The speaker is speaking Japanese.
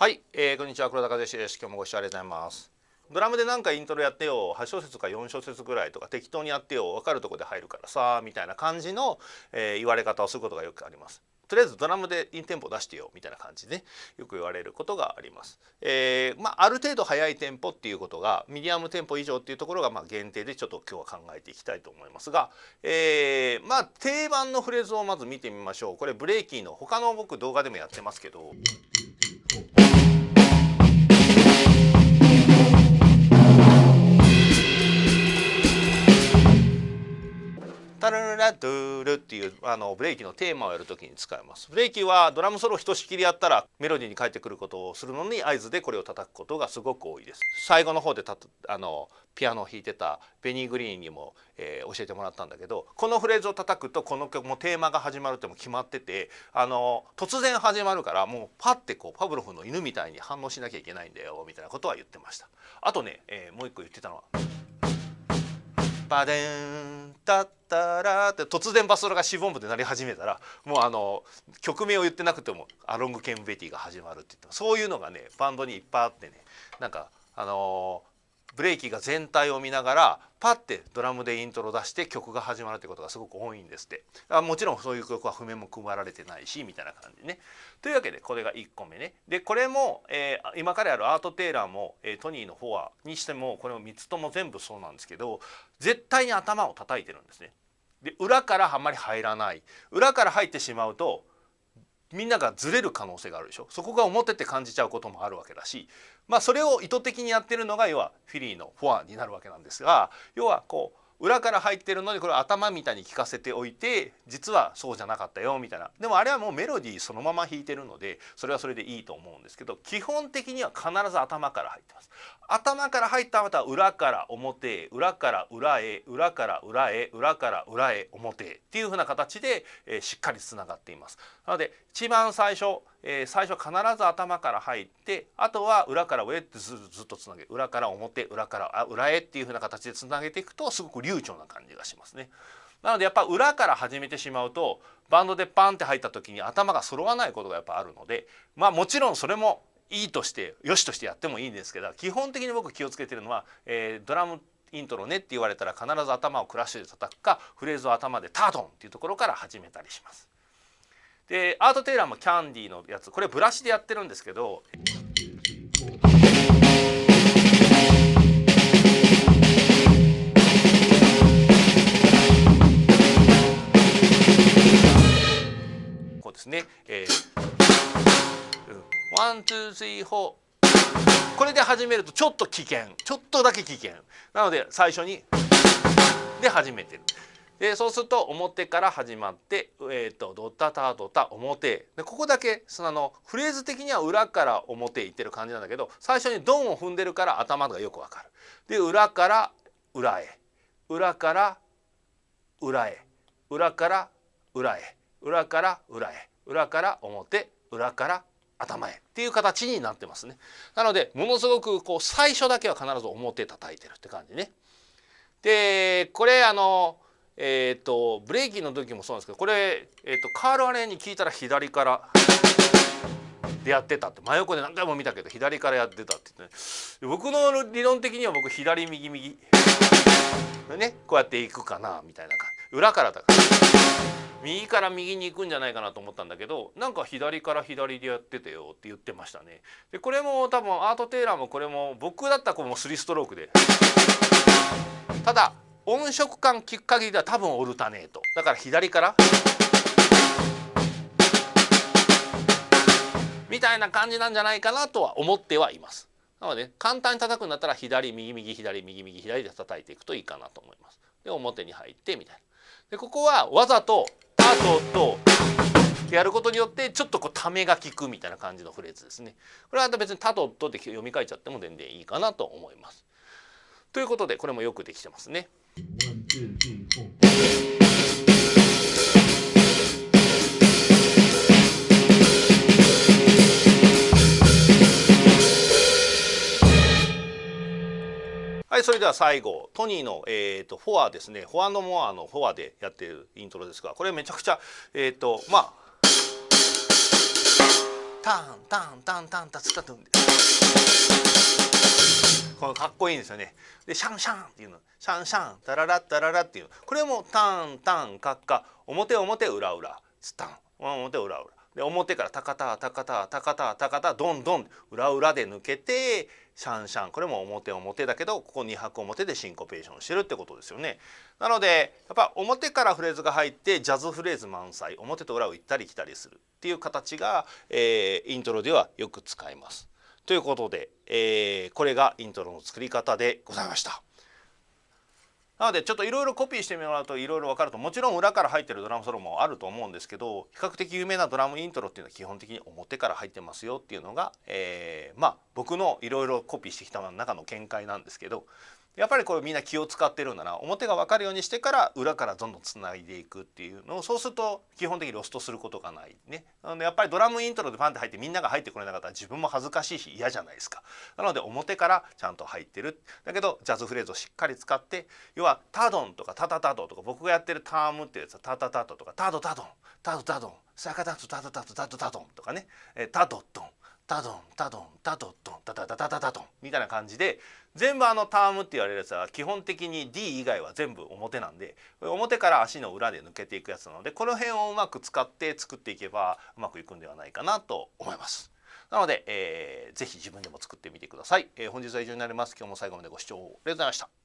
はい、えー、こんにちは黒田和義です。今日もご視聴ありがとうございます。ドラムでなんかイントロやってよ。8小節か4小節ぐらいとか適当にやってよ。分かるとこで入るからさみたいな感じの、えー、言われ方をすることがよくあります。とりあえずドラムでインテンポ出してよ。みたいな感じで、ね、よく言われることがあります。えー、まあ、ある程度速いテンポっていうことがミディアムテンポ以上っていうところがまあ限定でちょっと今日は考えていきたいと思いますが、えー、まあ定番のフレーズをまず見てみましょう。これブレイキーの他の僕動画でもやってますけど。タラララドゥルっていうあのブレーキのテーマをやるときに使います。ブレーキはドラムソロひとしきりやったらメロディーに返ってくることをするのに合図でこれを叩くことがすごく多いです。最後の方でたあのピアノを弾いてたベニー・グリーンにも、えー、教えてもらったんだけどこのフレーズを叩くとこの曲もテーマが始まるっても決まっててあの突然始まるからもうパッてこうパブロフの犬みたいに反応しなきゃいけないんだよみたいなことは言ってました。あとね、えー、もう一個言ってたのはバデンタッタラって突然バスドラがシボン部で鳴り始めたらもうあの曲名を言ってなくても「アロング・ケン・ベティ」が始まるって言ってそういうのがねバンドにいっぱいあってね。なんかあのブレーキが全体を見ながらパッてドラムでイントロ出して曲が始まるってことがすごく多いんですってあもちろんそういう曲は譜面も組まれてないしみたいな感じね。というわけでこれが1個目ね。でこれも、えー、今からやるアート・テイラーも、えー、トニーのフォアにしてもこれも3つとも全部そうなんですけど絶対に頭を叩いてるんですね。で裏からあんまり入らない裏から入ってしまうとみんながずれる可能性があるでしょ？そこが表って感じちゃうこともあるわけだし。まあそれを意図的にやってるのが要はフィリーのフォアになるわけなんですが要はこう裏から入ってるのにこれ頭みたいに聞かせておいて実はそうじゃなかったよみたいな。でもあれはもうメロディーそのまま弾いてるのでそれはそれでいいと思うんですけど基本的には必ず頭から入ってます。頭から入ったまた裏から表へ裏から裏へ裏から裏へ裏から裏へ表へっていうふうな形で、えー、しっかりつながっています。なので一番最初、えー、最初必ず頭から入ってあとは裏から上ってずっとつなげ裏から表裏からあ裏へっていうふうな形でつなげていくとすごく流暢な感じがしますね。なのでやっぱ裏から始めてしまうとバンドでパンって入った時に頭が揃わないことがやっぱあるのでまあもちろんそれもいいとしてよしとしてやってもいいんですけど基本的に僕気をつけてるのは、えー、ドラムイントロねって言われたら必ず頭をクラッシュで叩くかフレーズを頭でタートンっていうところから始めたりします。でアート・テイラーもキャンディーのやつ。これブラシでやってるんですけど。こう。ですね。えー、 one two three four。これで始めるとちょっと危険。ちょっとだけ危険。なので最初に。で始めてる。でそうすると表から始まって、えーと、ドタタドタ表。でここだけそのあのフレーズ的には裏から表いってる感じなんだけど最初にドンを踏んでるから頭がよくわかる。で裏から裏へ。裏から裏へ。裏から裏へ。裏から裏へ。裏から表。裏から頭へ。っていう形になってますね。なのでものすごくこう最初だけは必ず表叩いてるって感じね。でこれあのえっ、ー、とブレーキの時もそうなんですけどこれ、えーと、カール・アレンに聞いたら左からでやってたって。真横で何回も見たけど左からやってたって言って、ね、僕の理論的には僕左右右。でねこうやっていくかなみたいな感じ。裏からだから。右から右に行くんじゃないかなと思ったんだけどなんか左から左でやっててよって言ってましたね。でこれも多分アート・テイラーもこれも僕だったらこの3ストロークで。ただ音色感聞く限りでは多分オルタネートだから左からみたいな感じなんじゃないかなとは思ってはいます。なので簡単に叩くんだったら左右右左右右左で叩いていくといいかなと思います。で表に入ってみたいな。でここはわざとタトとやることによってちょっとこうためが効くみたいな感じのフレーズですね。これはまた別にタトとって読み替えちゃっても全然いいかなと思います。ということでこれもよくできてますね。はいそれでは最後トニーの、えーと、フォアですね。フォアのモアのフォアでやってるイントロですがこれめちゃくちゃえっ、ー、とまあタンタンタンタンタツタトンでこのかっこいいんですよね。でシャンシャンっていうの。シャンシャンタララッタララっていう。これもタンタンカッカ。表表裏裏。スタン。表裏裏。で表からタカタタカタタカタタカタドンドン裏裏で抜けてシャンシャン。これも表表だけどここ2拍表でシンコペーションしてるってことですよね。なのでやっぱ表からフレーズが入ってジャズフレーズ満載。表と裏を行ったり来たりするっていう形が、えー、イントロではよく使います。ということで、えー、これがイントロの作り方でございました。なのでちょっといろいろコピーしてもらうといろいろ分かるともちろん裏から入ってるドラムソロもあると思うんですけど比較的有名なドラムイントロっていうのは基本的に表から入ってますよっていうのが、えー、まあ僕のいろいろコピーしてきた中の見解なんですけどやっぱりこれみんな気を使ってるんだな。表が分かるようにしてから裏からどんどんつないでいくっていうのをそうすると基本的にロストすることがないね。なのでやっぱりドラムイントロでパンって入ってみんなが入ってこれなかったら自分も恥ずかしいし嫌じゃないですか。なので表からちゃんと入ってる。だけどジャズフレーズをしっかり使って要はタドンとかタタタドンとか僕がやってるタームっていうやつはタタタドとかタドタドンタドタドンサカタドタドタドタドタドンとかね。タドドン。タドンタドンタドドンタタタタタタドンみたいな感じで全部あのタームって言われるやつは基本的に D 以外は全部表なんで表から足の裏で抜けていくやつなのでこの辺をうまく使って作っていけばうまくいくんではないかなと思います。なので、えー、ぜひ自分でも作ってみてください。えー、本日は以上になります。今日も最後までご視聴ありがとうございました。